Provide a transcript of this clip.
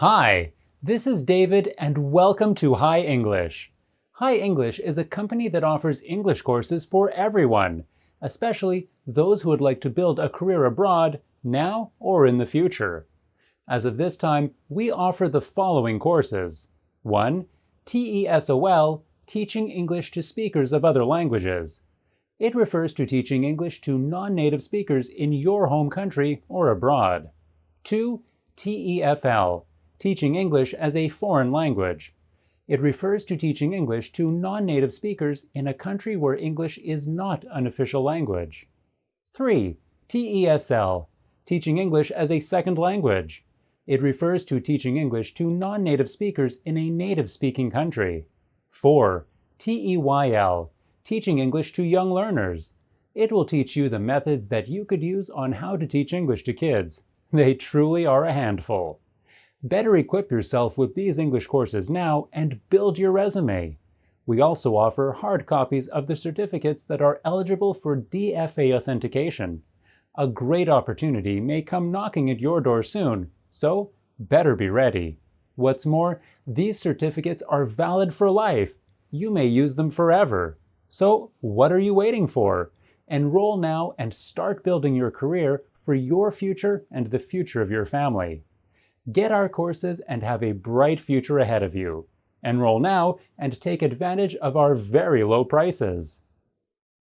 Hi, this is David and welcome to Hi English. Hi English is a company that offers English courses for everyone, especially those who would like to build a career abroad now or in the future. As of this time, we offer the following courses. 1. TESOL, Teaching English to Speakers of Other Languages. It refers to teaching English to non-native speakers in your home country or abroad. 2. TEFL, Teaching English as a Foreign Language. It refers to teaching English to non-native speakers in a country where English is not an official language. 3. TESL, Teaching English as a Second Language. It refers to teaching English to non-native speakers in a native-speaking country. 4. TEYL, Teaching English to Young Learners. It will teach you the methods that you could use on how to teach English to kids. They truly are a handful. Better equip yourself with these English courses now and build your resume. We also offer hard copies of the certificates that are eligible for DFA authentication. A great opportunity may come knocking at your door soon, so better be ready. What's more, these certificates are valid for life. You may use them forever. So what are you waiting for? Enroll now and start building your career for your future and the future of your family. Get our courses and have a bright future ahead of you. Enroll now and take advantage of our very low prices.